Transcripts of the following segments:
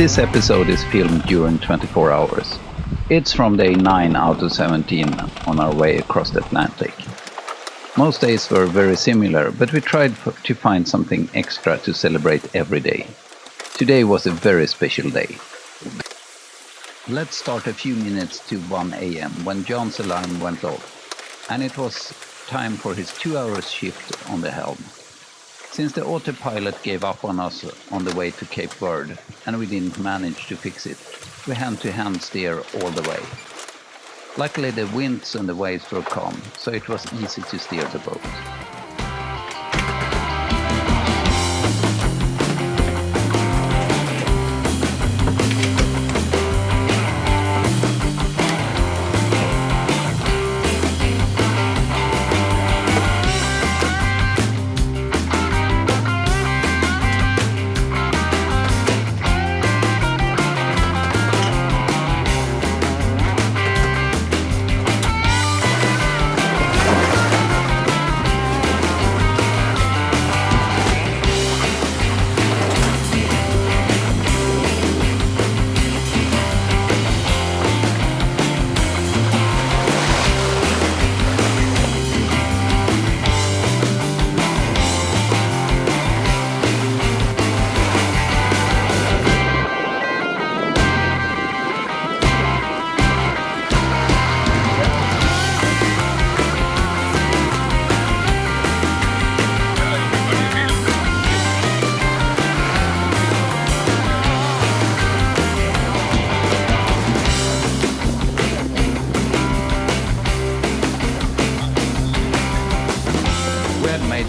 This episode is filmed during 24 hours. It's from day 9 out of 17 on our way across the Atlantic. Most days were very similar, but we tried to find something extra to celebrate every day. Today was a very special day. Let's start a few minutes to 1 am when John's alarm went off, and it was time for his two hours shift on the helm. Since the autopilot gave up on us on the way to Cape Verde, and we didn't manage to fix it, we hand-to-hand -hand steer all the way. Luckily the winds and the waves were calm, so it was easy to steer the boat.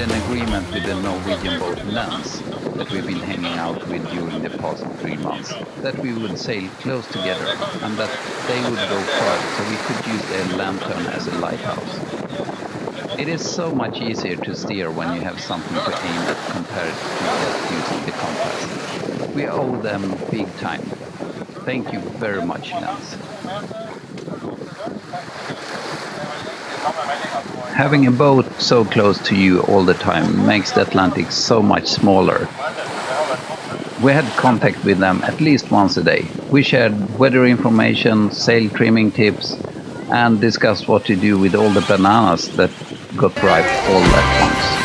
An agreement with the Norwegian boat Lens that we've been hanging out with during the past three months, that we would sail close together and that they would go far so we could use their lantern as a lighthouse. It is so much easier to steer when you have something to aim at compared to just using the compass. We owe them big time. Thank you very much, Lens. Having a boat so close to you all the time makes the Atlantic so much smaller. We had contact with them at least once a day. We shared weather information, sail trimming tips, and discussed what to do with all the bananas that got ripe all at once.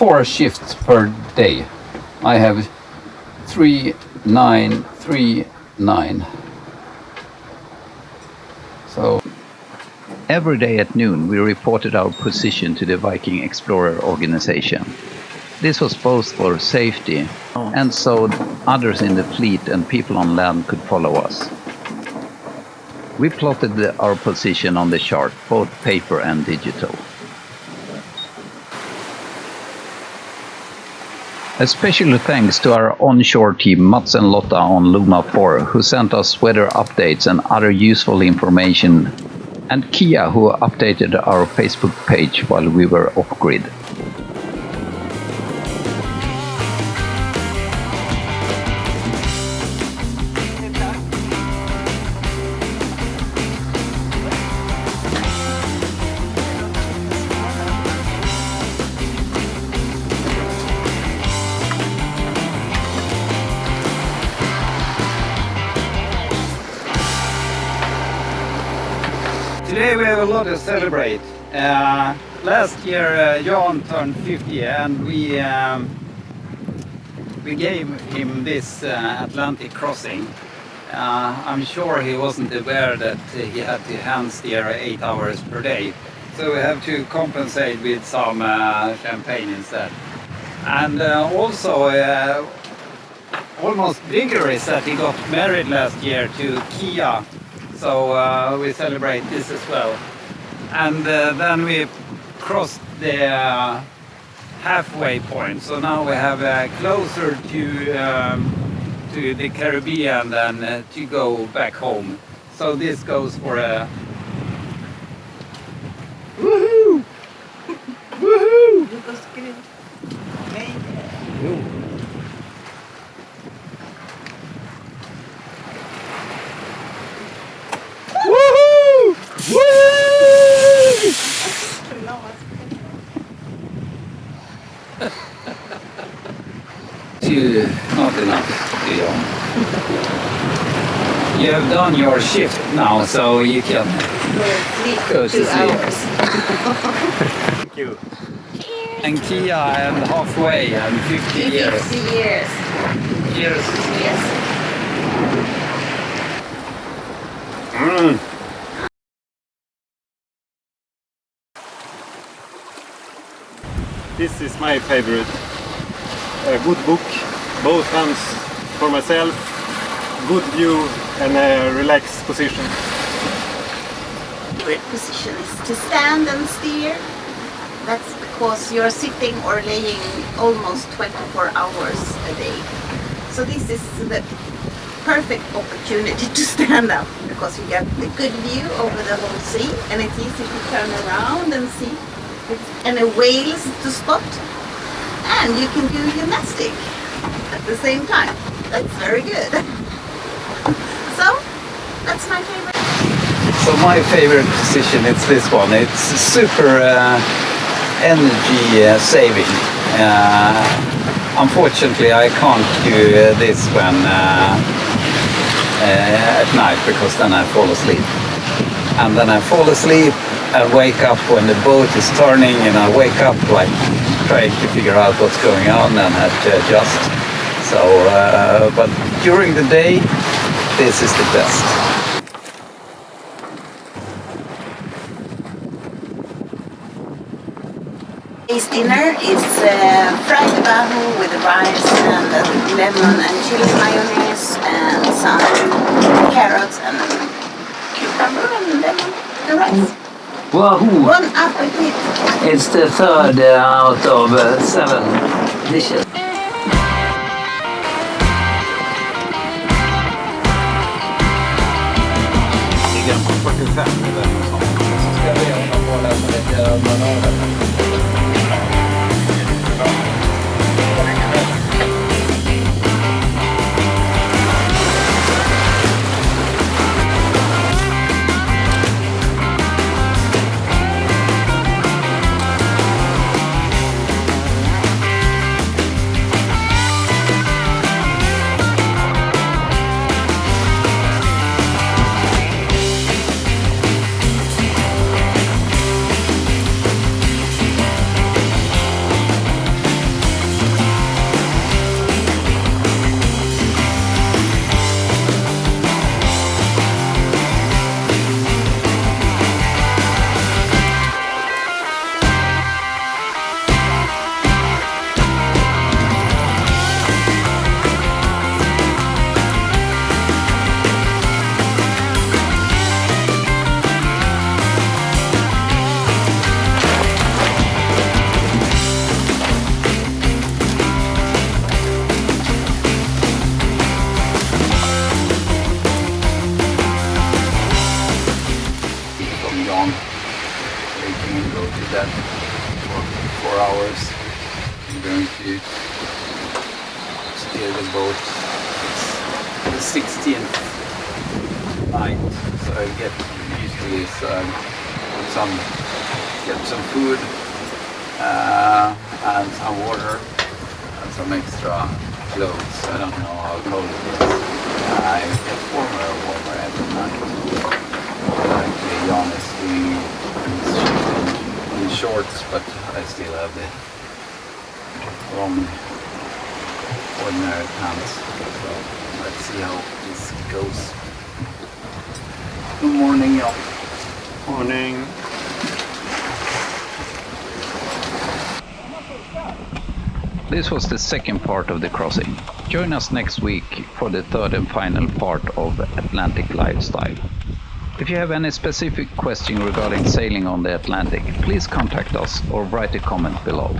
Four shifts per day. I have three, nine, three, nine. So every day at noon we reported our position to the Viking Explorer organization. This was both for safety and so others in the fleet and people on land could follow us. We plotted the, our position on the chart, both paper and digital. A special thanks to our onshore team Mats and Lotta on Luma 4 who sent us weather updates and other useful information and Kia who updated our Facebook page while we were off-grid. Today we have a lot to celebrate. Uh, last year uh, Jan turned 50 and we um, we gave him this uh, Atlantic crossing. Uh, I'm sure he wasn't aware that he had to hand steer 8 hours per day. So we have to compensate with some uh, champagne instead. And uh, also almost bigger is that he got married last year to Kia so uh, we celebrate this as well. And uh, then we crossed the uh, halfway point, so now we have uh, closer to um, to the Caribbean than uh, to go back home. So this goes for a Woohoo! Woo! Not enough, Leon. You have done your shift now, so you can go to two sleep. hours. Thank you. And Kia I'm halfway and 50 years. 50 years. Years. Yes. This is my favorite. A good book, both hands for myself, good view and a relaxed position. Good position is to stand and steer. That's because you're sitting or laying almost 24 hours a day. So this is the perfect opportunity to stand up because you get a good view over the whole sea and it's easy to turn around and see and a whales to spot and you can do gymnastic at the same time. That's very good. so that's my favorite. So my favorite position is this one. It's super uh, energy uh, saving. Uh, unfortunately, I can't do uh, this when uh, uh, at night because then I fall asleep. And then I fall asleep and wake up when the boat is turning, and I wake up like trying to figure out what's going on and have to adjust. So, uh, but during the day, this is the best. Today's dinner is uh, fried wahoo with rice and uh, lemon and chili mayonnaise and some carrots and cucumber and lemon and rice. Wahoo! Bon appetit! It's the third uh, out of uh, seven dishes. I'm going to steer the boat. It's the 16th night, so I get usually is um, some get some food uh, and some water and some extra clothes. I don't know how cold it is. Uh, it gets warmer and warmer every night. Actually, Jan is doing his shift in, in shorts, but I still have the long ordinary pants. So let's see how this goes. Good morning, Jan. Morning. This was the second part of the crossing. Join us next week for the third and final part of Atlantic Lifestyle. If you have any specific question regarding sailing on the Atlantic, please contact us or write a comment below.